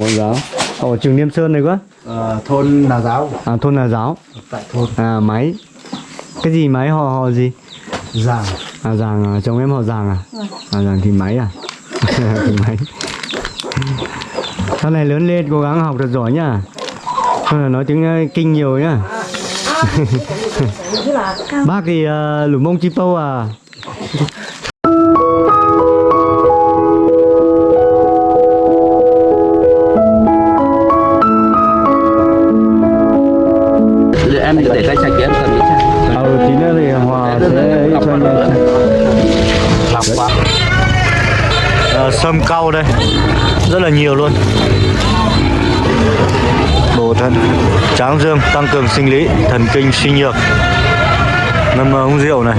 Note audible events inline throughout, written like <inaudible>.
Mẫu giáo. Ở trường Niêm Sơn này quá. Ờ, thôn Nà Giáo À thôn là giáo. tại thôn À máy. Cái gì máy họ họ gì? Giàng À giàng à, chồng em họ giàng à? À giàng thì máy à? <laughs> thì máy. Sau này lớn lên cố gắng học thật giỏi nhá. Không là nói tiếng ờ, kinh nhiều nhá. <laughs> Bác thì uh, lùm bông chi pâu à? Sâm cau đây. Rất là nhiều luôn. Bổ thận tráng dương tăng cường sinh lý thần kinh suy nhược. Ngâm uống rượu này.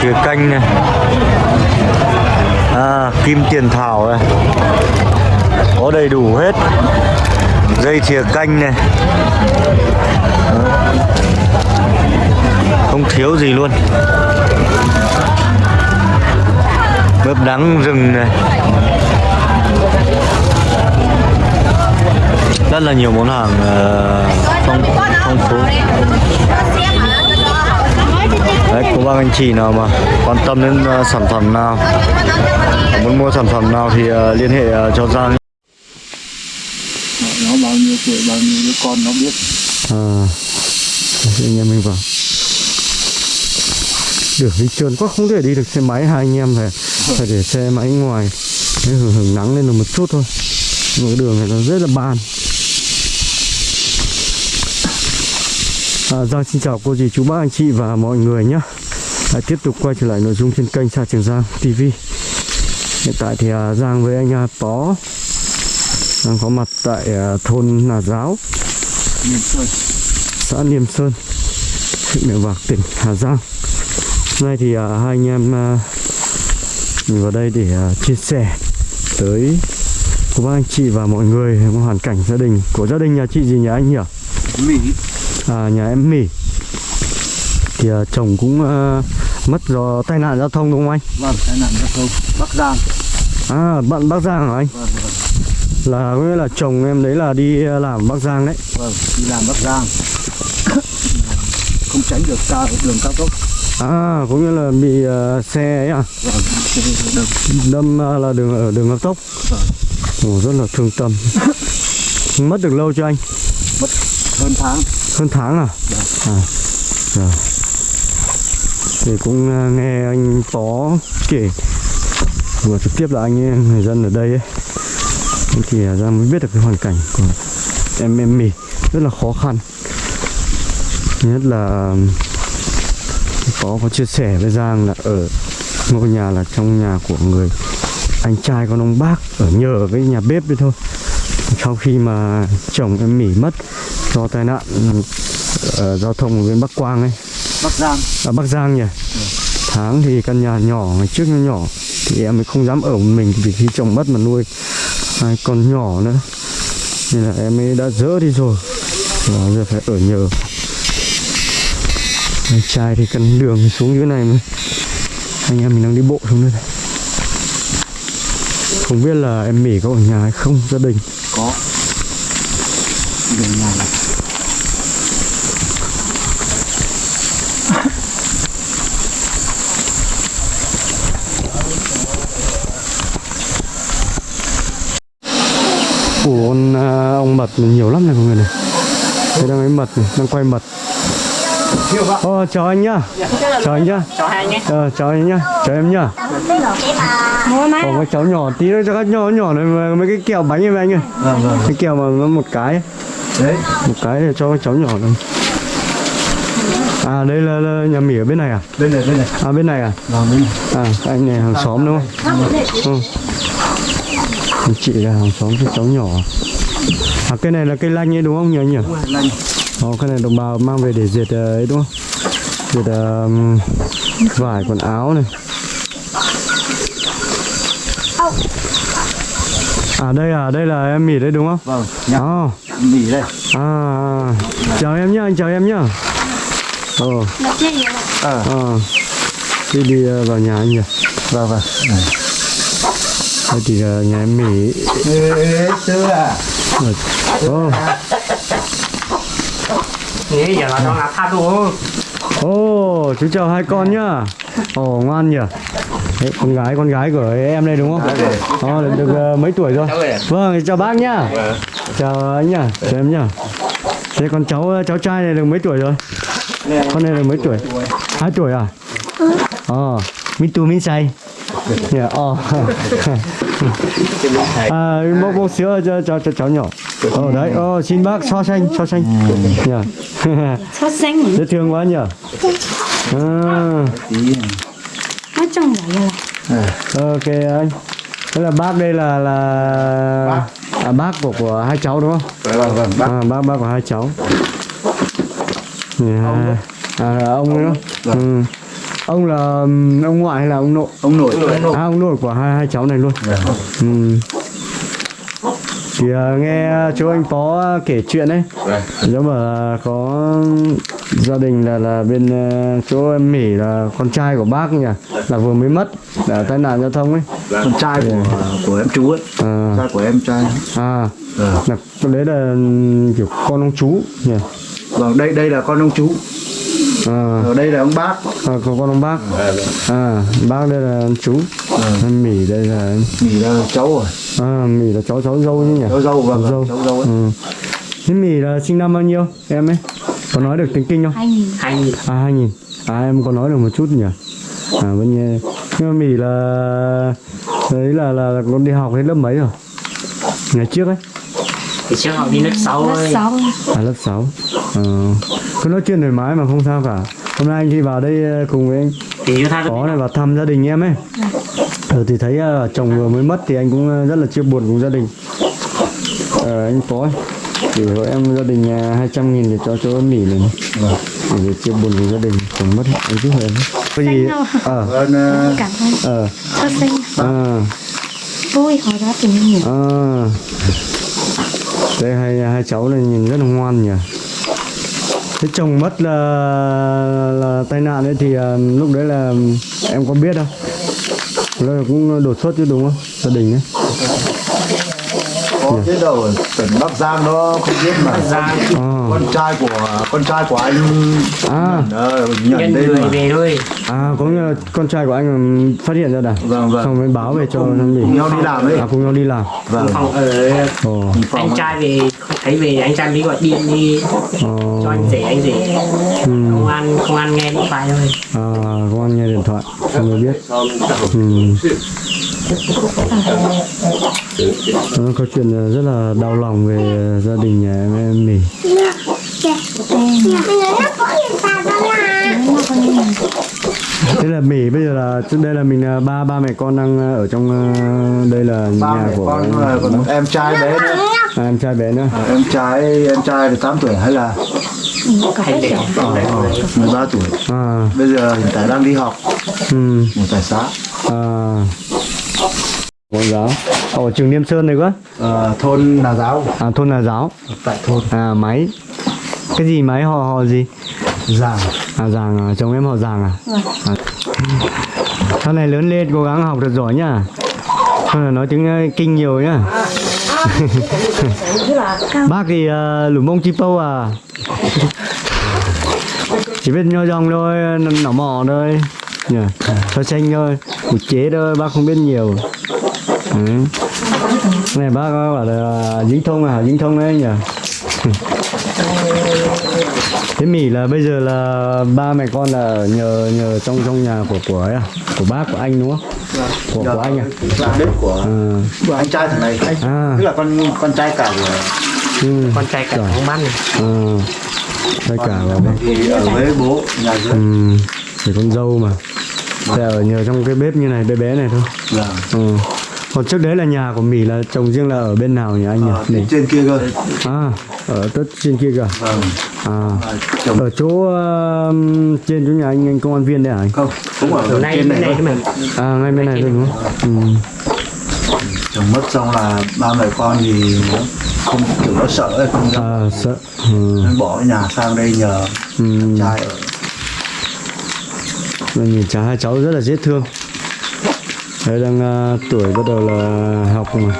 Thìa canh này. À, kim tiền thảo này. Có đầy đủ hết. Dây thìa canh này. Không thiếu gì luôn mướp đắng rừng này. Rất là nhiều món hàng ờ, phong phong phú. Đấy cô bác anh chị nào mà quan tâm đến ờ, sản phẩm nào muốn mua sản phẩm nào thì ờ, liên hệ ờ, cho Giang. Nó bao nhiêu tuổi bao nhiêu đứa con nó biết. À, anh em mình vào. Đường đi trơn quá không thể đi được xe máy hai anh em phải phải để xe máy ngoài. Để hưởng, hưởng nắng lên được một chút thôi. Nhưng cái đường này nó rất là ban. À, Giang xin chào cô dì chú bác anh chị và mọi người nhé. Lại tiếp tục quay trở lại nội dung trên kênh Sa Trường Giang TV Hiện tại thì à, Giang với anh à, Pó đang có mặt tại à, thôn Nà Giáo sơn. xã Niêm Sơn, huyện Mèo Vạc, tỉnh Hà Giang. Hôm nay thì à, hai anh em à, mình vào đây để à, chia sẻ tới của các anh chị và mọi người về hoàn cảnh gia đình của gia đình nhà chị gì nhà anh nhỉ? mỹ À, nhà em Mỉ. Thì à, chồng cũng à, mất do tai nạn giao thông đúng không anh? vâng tai nạn giao thông bắc giang À, bạn Bắc Giang hả anh? vâng vâng Là có nghĩa là chồng em đấy là đi làm Bắc Giang đấy. vâng đi làm bắc giang <coughs> không tránh được cao đường cao tốc À, có nghĩa là bị à, xe ấy à? đâm à, là đường ở đường cao tốc. Ồ, rất là thương tâm. Mất được lâu cho anh? Mất hơn tháng. Hơn tháng à? Vâng. à rồi thì cũng à, nghe anh phó kể vừa trực tiếp là anh ấy, người dân ở đây ấy. Thì ra mới biết được cái hoàn cảnh của em em mì. Rất là khó khăn. Nhất là có có chia sẻ với Giang là ở ngôi nhà là trong nhà của người anh trai con ông bác ở nhờ ở cái nhà bếp đấy thôi. Sau khi mà chồng em mỉ mất do tai nạn ờ, giao thông ở bên Bắc Quang ấy. Bắc giang. Ở Bắc Giang nhỉ? Tháng thì căn nhà nhỏ ngày trước nó nhỏ thì em mới không dám ở một mình vì khi chồng mất mà nuôi hai con nhỏ nữa. Nên là em ấy đã dỡ đi rồi. Và giờ phải ở nhờ anh trai thì cần đường xuống dưới này mới anh em mình đang đi bộ xuống đây này. không biết là em mỉ có ở nhà hay không gia đình. Có. Đường nhà này. Ủa con à, ông mật này nhiều lắm này mọi người này. Đây đang lấy mật này, đang quay mật Ô, chào anh nhá. Chào anh nhá. Chào hai nhé. Ờ, chào anh nhá, chào em nhá. Ồ, các cháu nhỏ tí nữa cho các nhỏ nhỏ này mấy cái kẹo bánh em anh ơi. Vâng vâng Cái kẹo mà nó một cái. Ấy. đấy. Một cái để cho các cháu nhỏ này. À đây là, là nhà mỉ ở bên này à? bên này bên này. À bên này à? vâng bên này. À anh này hàng xóm đúng không? Ừ. Anh chị là hàng xóm cho cháu nhỏ. À cây này là cây lanh ấy đúng không nhỉ anh nhỉ? lanh Ồ, cái này đồng bào mang về để dệt ờ, ấy đúng không? Dệt ờ, vải quần áo này. À đây à, đây là em mỉ đấy đúng không? vâng nhà À, mì đây à, à. chào em nhá, anh chào em nhá. Ồ, ờ à. Đi đi ờ, vào nhà anh nhỉ? vâng vâng đây thì nhà em mỉ ê xưa à ô Nghĩ giờ là nó ngã tha luôn ô chú chào hai con nhá. Ồ ngoan nhỉ. Đấy, con gái con gái của em đây đúng không? Ờ được, được ờ, mấy tuổi rồi? Vâng chào bác nhá. Chào anh nhá chào em nhá. Thế con cháu cháu trai này được mấy tuổi rồi? Con này được mấy tuổi? Hai tuổi. À? Ờ. Min tu min say. Yeah, ờ. <laughs> À một một sữa cho cho cho cháu nhỏ ờ đấy. Ờ xin bác so sánh so sánh. Yeah. <laughs> so sánh dễ thương quá nhỉ? À, <laughs> nói chung vậy là ok anh. Thế là bác đây là là à, bác của của hai cháu đúng không? Vâng vâng bác. À, bác bác của hai cháu. Yeah. à, là ông nữa ừ. ông là ông ngoại hay là ông nội? Ông nội. À ông nội của hai hai cháu này luôn. Ừ. thì à, nghe chú anh phó kể chuyện ấy. Nếu mà là có gia đình là là bên uh, chỗ em mỉ là con trai của bác nhỉ? Là vừa mới mất là tai nạn giao thông ấy. Con trai của của em chú ấy. À, trai của em trai. À. Ờ. là đấy là kiểu con ông chú nhỉ? Vâng đây đây là con ông chú à, ở đây là ông bác. À có con ông bác. À bác đây là chú. Em mỉ đây là nghỉ là cháu rồi. À mỉ là cháu cháu dâu nhỉ? Cháu dâu vâng Cháu vâng, cháu dâu ấy. Ừ. thế mỉ là sinh năm bao nhiêu em ấy? Có nói được tiếng kinh không? Hai nghìn. Hai nghìn. À hai nghìn. À em có nói được một chút nhỉ? À vẫn nghe. Nhưng mà Mỹ là Đấy là, là, là con đi học hết lớp mấy rồi? Ngày trước ấy. Thì trước họ đi lớp 6 lớp ơi Ờ. sáu. À lớp 6 ờ. Cứ nói chuyện thoải mái mà không sao cả. Hôm nay anh đi vào đây ờ, cùng với anh. Có này vào thăm gia đình em ấy. Ờ thì thấy ờ, chồng vừa mới mất thì anh cũng rất là chia buồn cùng gia đình. Ờ, Anh có Thì hộ em gia đình ờ, 200 nghìn để cho chỗ em Mỹ này vâng Để chia buồn cùng gia đình Chồng mất anh giúp em. Có gì? Ờ. Ờ, cảm ơn. Ờ. À vui họ đã tìm hiểu À, đây hai hai cháu này nhìn rất là ngoan nhỉ. Thế chồng mất là là tai nạn ấy thì à, lúc đấy là em có biết không? Là cũng đột xuất chứ đúng không? Gia đình ấy có biết đâu tỉnh bắc giang nó không biết mà ra À, con trai của con trai của anh à, ờ, nhận đây người mà về thôi à có nghĩa là con trai của anh phát hiện ra đã. vâng vâng Xong mới báo về cho nó nghỉ. cùng nhau đi làm ấy À cùng nhau đi làm. vâng Phòng ở Ồ. phòng anh trai về thấy về anh trai mới gọi điện đi Ồ. cho anh rể anh rể Ừ. công an công an nghe điện thoại thôi À, công an nghe điện thoại không biết. Ừ. Nó có chuyện rất là đau lòng về gia đình nhà em, em mỉ. Thế là mỉ bây giờ là trước đây là mình là ba ba mẹ con đang ở trong ờ, đây là ba nhà của con rồi còn em trai bé nữa. À, em trai bé nữa. À, em trai em trai được 8 tuổi hay là hay rồi ờ, 13 tuổi. À, bây giờ hiện tại đang đi học. Ừ, một tại xã. À. Cô giáo. Ở trường Niêm Sơn này quá. ờ, thôn Nà Giáo À thôn là giáo. tại thôn À máy. Cái gì máy họ họ gì? Giàng À Giàng à, chồng em họ Giàng à? Vâng. à. Sau này lớn lên cố gắng học thật giỏi nhá. Không là nói tiếng ờ, kinh nhiều nhá. Bác thì uh, lùm bông chi pâu à. Chỉ biết nho dòng thôi, nỏ mỏ thôi. Nhỉ, cho xanh thôi, một chế thôi, bác không biết nhiều. Ừ. Cái này bác có bảo là dính thông à, dính thông đấy nhỉ. Thế Mỹ là bây giờ là ba mẹ con là nhờ nhờ trong trong nhà của của ấy à? Của bác của anh đúng không? Của của anh à? là bếp của À, của anh trai thằng này. À, tức là con con trai cả của ừ, con trai cả ông bắn này à, tất cả vào thì ở với bố nhà dưới. Ừ, thì con dâu mà. Thế ở nhờ trong cái bếp như này bé bé này thôi. vâng Ừ. Còn trước đấy là nhà của Mỹ là chồng riêng là ở bên nào nhỉ anh nhỉ? ở Mình. trên kia cơ À, ở tất trên kia kìa. vâng À, à, chồng ở chỗ uh, trên chỗ nhà anh, anh công an viên đấy hả anh? không cũng ở nay trên bên này này thôi. À, ngay bên này thôi đúng không? Ừ. chồng mất xong là ba mẹ con thì nó không kiểu nó sợ ấy, không dám À, sợ. Ừ. nên bỏ nhà sang đây nhờ Ừ. trai ở Mà nhìn cháu hai cháu rất là dễ thương. Đấy đang à, tuổi bắt đầu là học mà.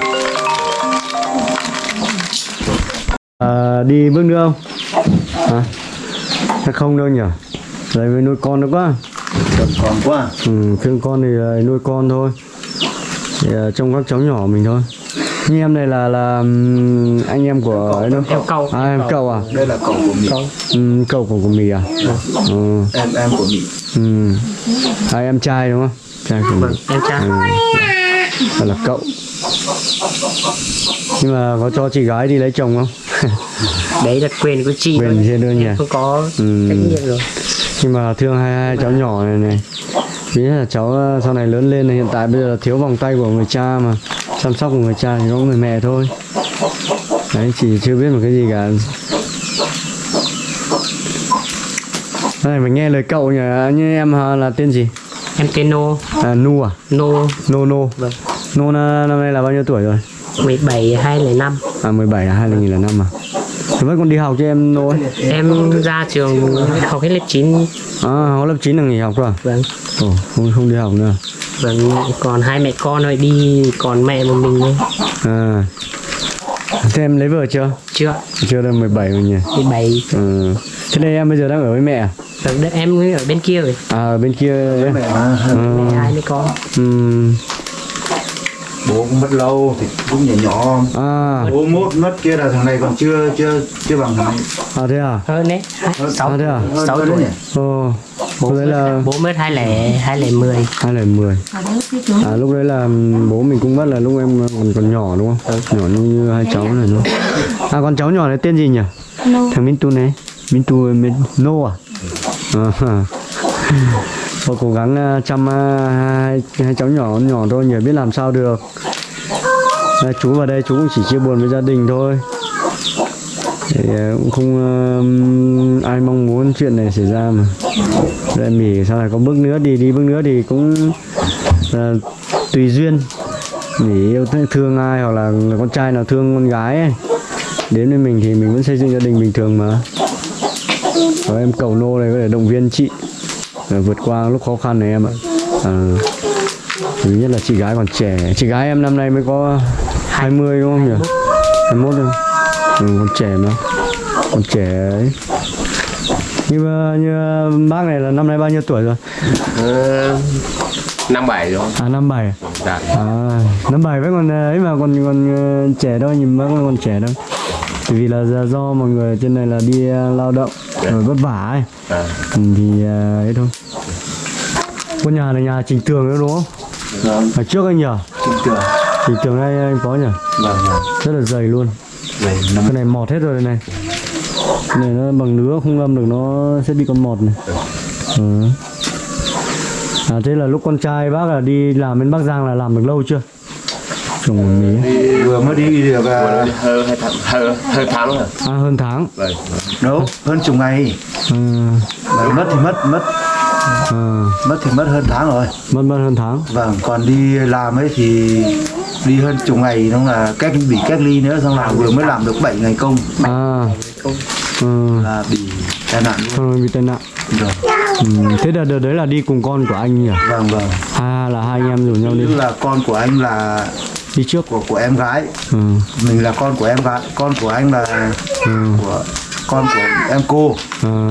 À, đi bước nữa không? Hả? Hay không đâu nhỉ? Đấy mới nuôi con được quá. Còn còn quá. Ừ, thương con thì là nuôi con thôi. Thì, à, trông các cháu nhỏ mình thôi anh em này là là anh em của ấy đâu Em cậu. à em cậu. à? Đây là cậu của mình ừ, cậu của của mì à? Ừ. em em của mình ừ. à, em trai đúng không? Trai của mình em cha Gọi là cậu. Nhưng mà có cho chị gái đi lấy chồng không? <laughs> Đấy là quyền của chị Quyền thôi. trên đơn nhà. không có Ừ. trách nhiệm rồi. Nhưng mà thương hai, hai cháu nhỏ này này. Vì là cháu ờ, sau này lớn lên này hiện tại bây giờ là thiếu vòng tay của người cha mà chăm sóc của người cha thì có người mẹ thôi. Đấy chị chưa biết một cái gì cả. Này mình nghe lời cậu nhỉ? Như em ờ, là tên gì? Em tên nô. À, nu à? Nô. Nô nô. Vâng. Nô năm nay là bao nhiêu tuổi rồi? 17 2005 à 17 à 2005 à vẫn còn đi học cho em ấy em ra trường học hết lớp 9 à học lớp 9 là nghỉ học rồi à? vâng. Ồ, không không đi học nữa. Vâng còn hai mẹ con thôi đi còn mẹ một mình thôi. À. Thế em lấy vợ chưa? Chưa. Chưa được 17 rồi nhỉ? 17 ừ. thế đây em bây giờ đang ở với mẹ à? Vâng em ở bên kia rồi. À ở bên kia ấy. mẹ mà mẹ hai đứa con. Ừm. Bố cũng mất lâu thì cũng nhỏ nhỏ. À. Bố mốt mất kia là thằng này còn chưa chưa chưa bằng thằng này. À thế à? Hơn đấy sáu à thế à? sáu tuổi. ồ bố đấy là bố mất hai lẻ hai lẻ mười. Hai là 10 ở đâu cái chỗ à lúc đấy là bố mình cũng mất là lúc em còn còn nhỏ đúng không? Nhỏ như, như hai cháu này đúng không? À con cháu nhỏ này tên gì nhỉ? Thằng Minh Tu này. Minh Tu Minh Nô à? À Thôi cố gắng ờ, chăm ờ, hai, hai cháu nhỏ nhỏ thôi nhỉ biết làm sao được. Đây, chú vào đây chú cũng chỉ chia buồn với gia đình thôi. Thì ờ, cũng không à, ai mong muốn chuyện này xảy ra mà. Đây mỉ sau này có bước nữa thì đi bước nữa thì cũng à, tùy duyên. Mỉ yêu thương- ai hoặc là, con trai nào thương con gái ấy đến với mình thì mình vẫn xây dựng gia đình bình thường mà. Rồi em cầu nô này có thể động viên chị vượt qua lúc khó khăn này em ạ. À, thứ nhất là chị gái còn trẻ. Chị gái em năm nay mới có 20 đúng không nhỉ? 21 thôi. Ừ, còn trẻ mà. Còn trẻ ấy. Như như bác này là năm nay bao nhiêu tuổi rồi? Ờ, năm bảy rồi à năm bảy. Dạ. À, năm bảy vẫn còn ờ, ấy mà còn còn ờ, trẻ đâu nhìn vẫn còn trẻ đâu. Tại vì là do- mọi người trên này là đi ờ, lao động rồi vất vả ấy. à, Ừ, thì ấy thôi. Con nhà này nhà Trình Tường nữa đúng không? vâng Ở trước anh nhỉ? tin tưởng Trình Tường đây anh có nhỉ? vâng Rất là dày luôn. năm Cái này mọt hết rồi này. Cái này nó bằng lứa không lâm được nó sẽ bị con mọt này. Ừ. À thế là lúc con trai bác là đi làm bên Bắc Giang là làm được lâu chưa? Trồng mía. đi vừa mới đi được à, hơn hơn hơn tháng rồi À hơn tháng. vâng đâu hơn chục ngày Ừ. Mà mất thì mất mất À, mất thì mất hơn tháng rồi mất mất hơn tháng. vâng còn đi làm ấy thì đi hơn chục ngày nó là cách bị cách ly nữa xong là vừa mới làm được 7 ngày công À. Ừ. là bị tai nạn luôn bị tai nạn. rồi Ừ. Thế đợt, đợt đấy là đi cùng con của anh nhỉ? vâng vâng À là hai anh em rủ nhau đi tức là con của anh là đi trước. của của em gái Ừ. mình là con của em gái con của anh là Ừ. của con của em cô À.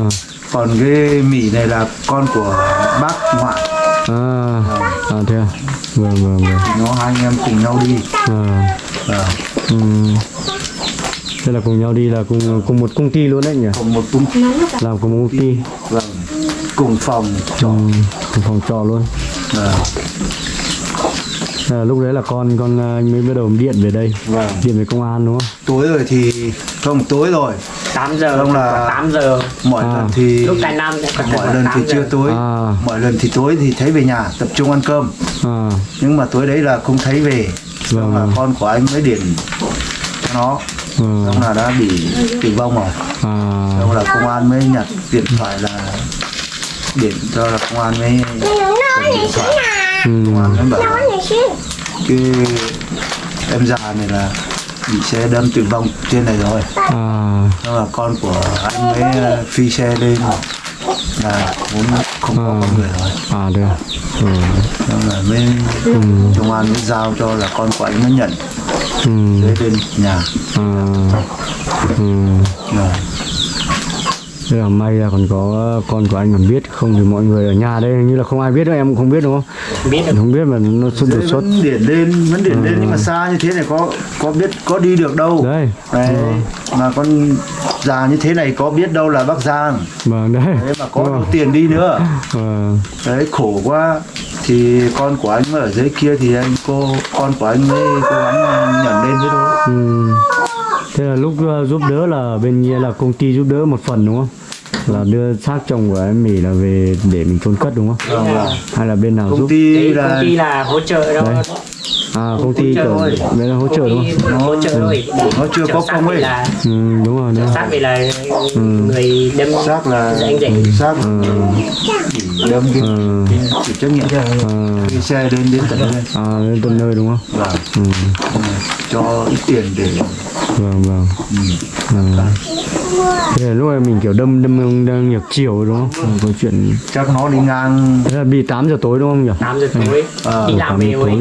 còn cái mỹ này là con của bác ngoại À. À thế à? Vâng vâng vâng. nó hai anh em cùng nhau đi À. vâng Ừ. Thế là cùng nhau đi là cùng cùng một công ty luôn đấy nhỉ? cùng một tung Làm cùng một công ty. vâng cùng phòng Ừ. Cùng phòng trọ luôn. vâng À, lúc đấy là con con anh mới bắt đầu điện về đây. vâng Điện về công an đúng không? tối rồi thì không tối rồi 8 giờ Không là- 8 giờ mọi À. lần thì lúc tài nam mọi lần thì 8 giờ. chưa tối À. mọi lần thì tối thì thấy về nhà tập trung ăn cơm À. nhưng mà tối đấy là không thấy về Vâng. là con của anh mới điện cho nó Ừ. xong là đã bị tử vong rồi À. xong là công an mới nhặt điện thoại là điện cho là công an mới điện thoại Ừ. là cái em già này là bị xe đâm tử vong trên này rồi À. xong là con của anh mới ờ, phi xe lên là vốn không có À. con người rồi à được ừ. nên là mới công an mới giao cho là con của anh nó nhận Ừ. dưới bên nhà À. Ừ. rồi Thế là may là còn có con của anh còn biết không thì mọi người ở nhà đây như là không ai biết đâu em cũng không biết đúng không? Biết được không biết mà nó xuất đột xuất vẫn điển lên vẫn điển lên nhưng mà xa như thế này có có biết có đi được đâu. Đấy. Đấy, mà con già như thế này có biết đâu là Bắc Giang. Vâng đấy. Đấy mà có đủ tiền đi nữa. Ờ, đấy khổ quá thì con của anh ở dưới kia thì anh cô con của anh mới cố gắng nhận lên thế thôi ừ. thế là lúc ờ, giúp đỡ là bên kia là công ty giúp đỡ một phần đúng không là đưa xác chồng của em mỉ là về để mình chôn cất đúng không Vâng, vâng. hay là bên nào công giúp ty Đấy, là công ty là hỗ trợ đó Đấy. À công ty hỗ trợ kiểu thôi. đấy là hỗ trợ đúng không? Hỗ trợ thôi. Nó chưa có công ấy. là ừ, đúng rồi đúng xác về là người đâm xác là anh rể xác. Ừ. đâm cái Ừ. chịu trách nhiệm à, đi xe đến đến tận đây à đến tận nơi đúng không? Và ừ. cho ít tiền để vâng vâng. Ừ. à. thế là lúc này mình kiểu đâm đâm đâm ngược chiều đúng không? Ừ. câu chuyện. Chắc nó đi ngang. Thế là bị 8 giờ tối đúng không nhỉ? 8 giờ tối. Ờ, đi làm 8 về rồi. tối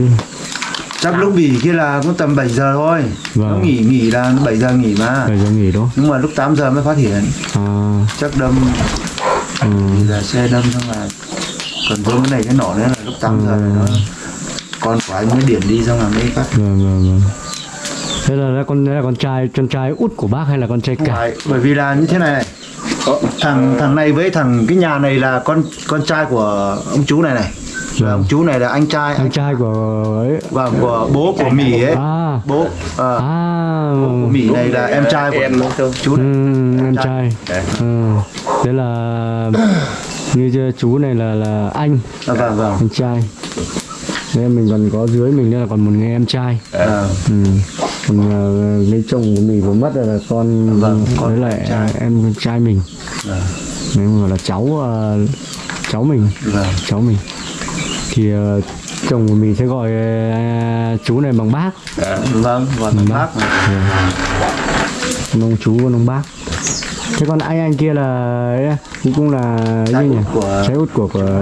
chắc lúc nghỉ kia là cũng tầm 7 giờ thôi. Vâng. nó nghỉ nghỉ là 7 giờ nghỉ mà. Thời giờ nghỉ đúng nhưng mà lúc 8 giờ mới phát hiện. À. Chắc đâm. Ừ. là xe đâm xong là còn vương cái này cái nỏ nữa là lúc 8 giờ là nó con của anh mới điển đi xong là mới phát. Vâng vâng vâng. Thế là, là con là con trai con trai út của bác hay là con trai cả? Phải, bởi vì là như thế này này. Thằng thằng này với thằng cái nhà này là con con trai của ông chú này này và ông chú này là anh trai anh trai của ấy. Và của bố của mỹ ấy. À. Bố ờ, à. Của mỹ này là em trai của em chú ừ, này em trai. ừ. thế là như chú này là là anh. À, vâng vâng. Anh trai. Thế mình còn có dưới mình nữa là còn một người em trai. Ờ, ừ. còn uh, cái chồng của mình vừa mất là con Vâng, con với lại trai. à, em trai mình. Vâng, nếu mà là cháu à, cháu mình. Vâng. cháu mình thì ờ, chồng của mình sẽ gọi ờ, chú này bằng bác. Vâng và thằng bác này. con ông chú con ông bác. Thế còn anh anh kia là à, cũng cũng là nhỉ út của- trái út của của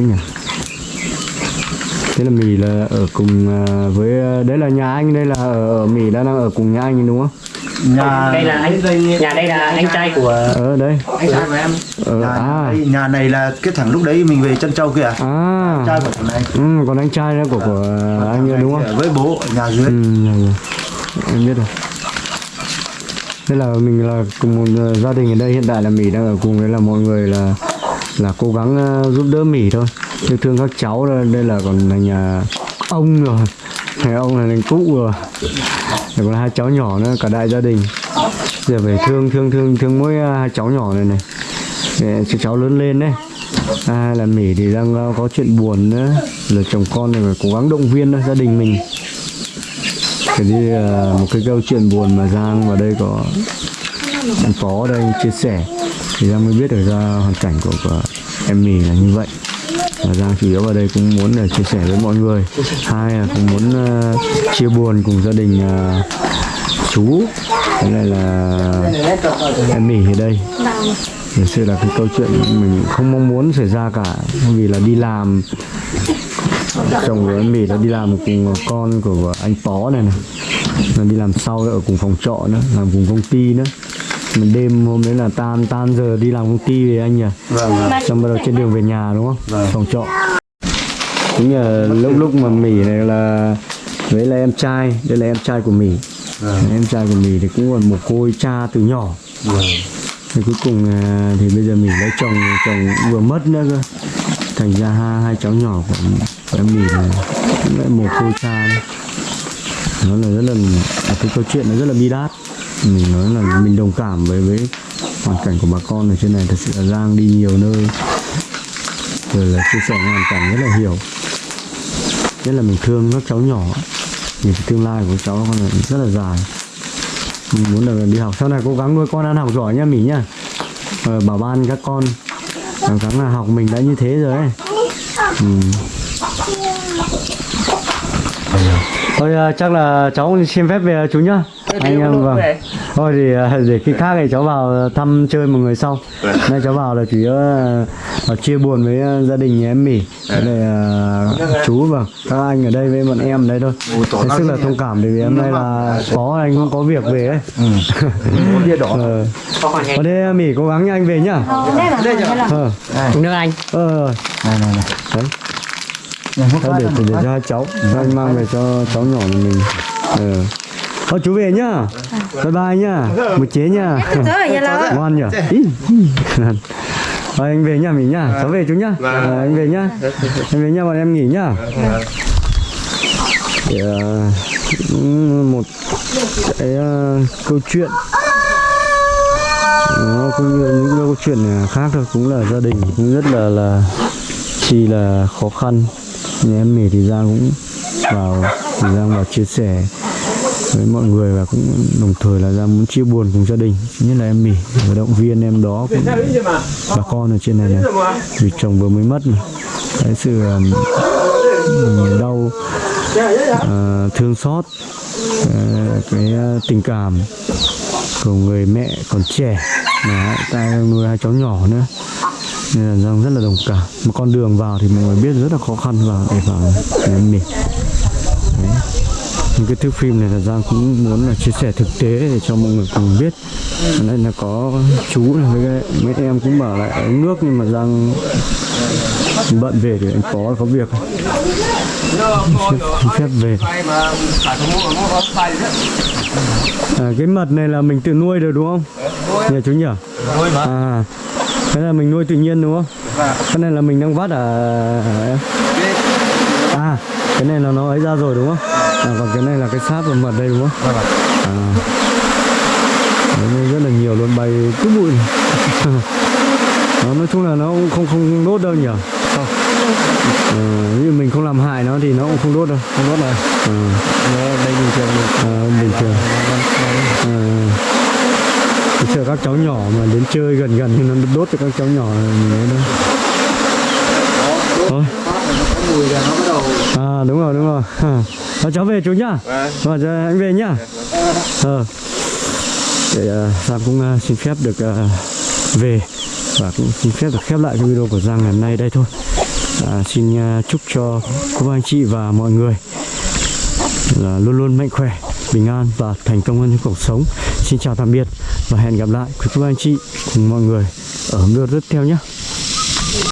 nhỉ? Thế là mì là ở cùng ờ, với đấy là nhà anh đây là ở, ở mì đang ở cùng nhà anh đúng không nhà đây là anh nhà đây là anh trai của ở đây anh trai của em ở nhà, à này, nhà này là cái thằng lúc đấy mình về chân châu kia à? à trai của thằng này ừ, còn anh trai đó của của anh ấy đúng không với bố ở nhà dưới Ừ, em biết rồi. Thế là mình là cùng một ờ, gia đình ở đây hiện tại là Mỹ đang ở cùng đấy là mọi người là là cố gắng ờ, giúp đỡ Mỹ thôi. Yêu thương các cháu đây, đây là còn là nhà ông rồi. Nhà ông là thành cụ rồi. Rồi còn hai cháu nhỏ nữa cả đại gia đình. Giờ phải thương thương thương thương mỗi à, hai cháu nhỏ này này. Để cho cháu lớn lên đấy. À, là Mỹ thì đang à, có chuyện buồn nữa. Là chồng con này phải cố gắng động viên đó, gia đình mình cái đi một cái câu chuyện buồn mà Giang vào đây có anh Phó ở đây chia sẻ thì Giang mới biết được ra hoàn cảnh của, của em mì là như vậy và Giang chủ yếu vào đây cũng muốn để chia sẻ với mọi người. Hai là cũng muốn uh, chia buồn cùng gia đình uh, chú cái này là em mỉ ở đây. Thực sự là cái câu chuyện mình không mong muốn xảy ra cả vì là đi làm chồng của em mỉ đã đi làm cùng con của anh Pó này này nó đi làm sau ở cùng phòng trọ nữa làm cùng công ty nữa mình đêm hôm đấy là tan tan giờ đi làm công ty về anh nhỉ vâng xong bắt đầu trên đường về nhà đúng không Vâng. phòng trọ chính là lúc lúc mà Mỹ này là với là em trai đây là em trai của Mỹ Vâng. em trai của Mỹ thì cũng là một cô cha từ nhỏ vâng. thì cuối cùng à, thì bây giờ mình lấy chồng chồng vừa mất nữa cơ thành ra hai, hai cháu nhỏ của, của em mình là cũng lại một cô cha đấy. nó là rất là cái câu chuyện nó rất là bi đát mình nói là mình đồng cảm với với hoàn cảnh của bà con ở trên này thật sự là Giang đi nhiều nơi. Rồi là chia sẻ hoàn cảnh rất là hiểu. Nhất là mình thương các cháu nhỏ. Nhìn cái tương lai của cháu con là rất là dài. Mình muốn là đi học. Sau này cố gắng nuôi con ăn học giỏi nha Mỹ nhá ờ, bảo ban các con. Cố gắng là học mình đã như thế rồi ấy. Ừ. thôi ờ, chắc là cháu xin phép về chú nhá anh em vâng. thôi thì à, để khi khác thì cháu vào thăm chơi một người sau. Nay cháu vào là chủ yếu là chia buồn với à, gia đình nhà em mỉ lại à, chú vâng. Các anh ở đây với bọn em ở đây thôi hết sức là thông cảm bởi vì hôm nay là có anh cũng có việc về ấy. <laughs> Ờ. Có còn ở đây mỉ cố gắng nha anh về nhá. Ờ, ờ. Nước anh. Ờ này này này. Thôi để, để, để cho hai cháu. Cho anh mang về cho cháu nhỏ nhà mình. Ờ Thôi chú về nhá. Bye bye nhá. Một chế nhá. Tớ ở nhà là Ngoan nhỉ Ý, ý. Thôi anh về nhá mình nhá. Cháu về chú nhá. Ờ, Anh về nhá. Anh về nhá bọn em nghỉ nhá. Ờ, cũng một cái ờ, câu chuyện. Nó cũng như những câu chuyện khác thôi cũng là gia đình cũng rất là là chi là khó khăn. Nhà em mì thì Giang cũng vào thì Giang vào chia sẻ với mọi người và cũng đồng thời là Giang muốn chia buồn cùng gia đình nhất là em mì và động viên em đó cũng bà con ở trên này này. Vì chồng vừa mới mất mà. Cái sự um, đau ờ, thương xót ờ, cái tình cảm của người mẹ còn trẻ mà tay nuôi hai cháu nhỏ nữa. Nên là Giang rất là đồng cảm. Mà con đường vào thì mọi người biết rất là khó khăn vào để vào nhà em mình Đấy. Những cái thước phim này là Giang cũng muốn là chia sẻ thực tế để cho mọi người cùng biết. Đây là có chú này với mấy em cũng bảo lại uống nước nhưng mà Giang bận về thì anh có có việc. Phép, phép về. À, cái mật này là mình tự nuôi được đúng không? Nhà chú nhỉ? À cái là mình nuôi tự nhiên đúng không? Cái này là mình đang vắt à à cái này là nó ấy ra rồi đúng không à, còn cái này là cái sáp và mật đây đúng không? À. Đấy, rất là nhiều luôn bay cứ bụi. <laughs> Nó nói chung là nó cũng không không đốt đâu nhỉ? Không. Ờ, ví dụ mình không làm hại nó thì nó cũng không đốt đâu không đốt này ờ. nó đây bình thường à, bình thường. À, Tôi chờ các cháu nhỏ mà đến chơi gần gần thì nó đốt cho các cháu nhỏ mình ấy đâu. Thôi mùi là nó bắt đầu à đúng rồi đúng rồi à, cháu về chú nhá. Vâng. Giờ anh về nhá. Ờ. Để uh, Giang cũng uh, xin phép được uh, về và cũng xin phép được khép lại cái video của Giang ngày hôm nay đây thôi. À, xin uh, chúc cho cô anh chị và mọi người là luôn luôn mạnh khỏe bình an và thành công hơn trong cuộc sống. Xin chào tạm biệt và hẹn gặp lại quý cô anh chị cùng mọi người ở video tiếp theo nhé